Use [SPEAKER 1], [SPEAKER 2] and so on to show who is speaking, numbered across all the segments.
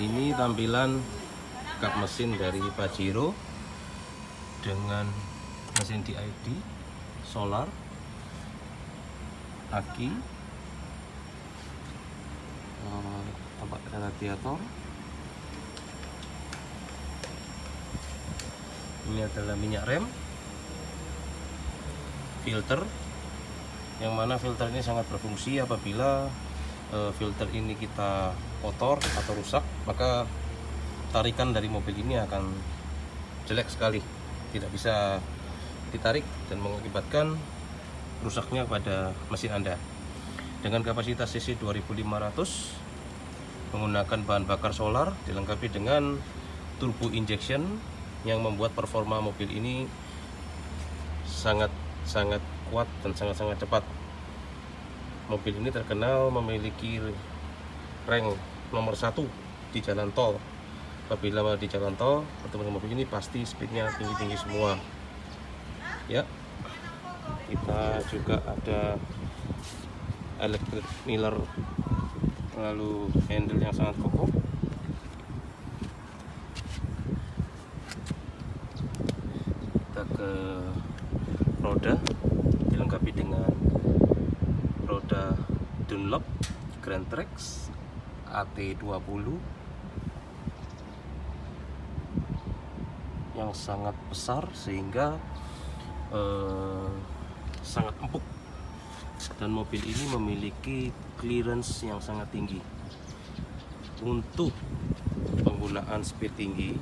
[SPEAKER 1] ini tampilan kap mesin dari Pajero dengan mesin DID solar aki eh, tempat radiator. Ini adalah minyak rem filter. Yang mana filter ini sangat berfungsi apabila filter ini kita kotor atau rusak maka tarikan dari mobil ini akan jelek sekali tidak bisa ditarik dan mengakibatkan rusaknya pada mesin Anda. Dengan kapasitas cc 2500 menggunakan bahan bakar solar dilengkapi dengan turbo injection yang membuat performa mobil ini sangat sangat kuat dan sangat sangat cepat mobil ini terkenal memiliki rank nomor satu di jalan tol. Apabila di jalan tol bertemu dengan mobil ini pasti speednya tinggi-tinggi semua. Ya. Kita juga ada electric miller. Lalu handle yang sangat kokoh. Kita ke roda dilengkapi dengan roda Dunlop Grand Trax AT20 yang sangat besar sehingga eh, sangat empuk. Dan mobil ini memiliki clearance yang sangat tinggi. Untuk penggunaan speed tinggi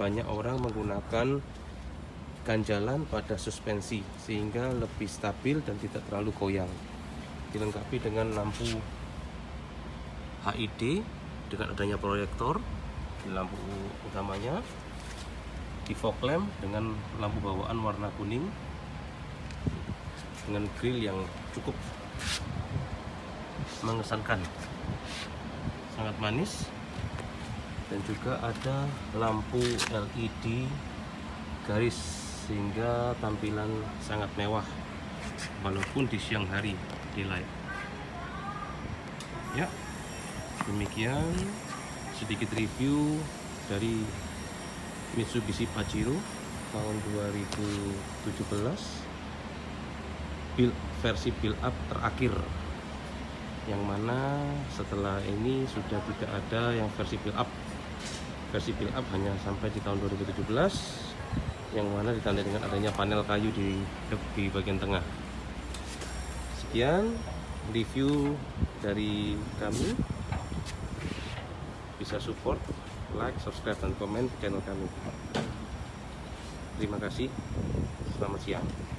[SPEAKER 1] banyak orang menggunakan ganjalan pada suspensi sehingga lebih stabil dan tidak terlalu goyang. Dilengkapi dengan lampu HID dengan adanya proyektor di lampu utamanya di fog lamp dengan lampu bawaan warna kuning dengan grill yang cukup mengesankan. Sangat manis. Dan juga ada lampu LED garis sehingga tampilan sangat mewah walaupun di siang hari daylight ya demikian sedikit review dari Mitsubishi Pajero tahun 2017 build versi build up terakhir. Yang mana setelah ini sudah tidak ada yang versi build up. Versi build up hanya sampai di tahun 2017 yang mana ditandai dengan adanya panel kayu di di bagian tengah. Sekian review dari kami. Bisa support like, subscribe, dan komen channel kami. Terima kasih. Selamat siang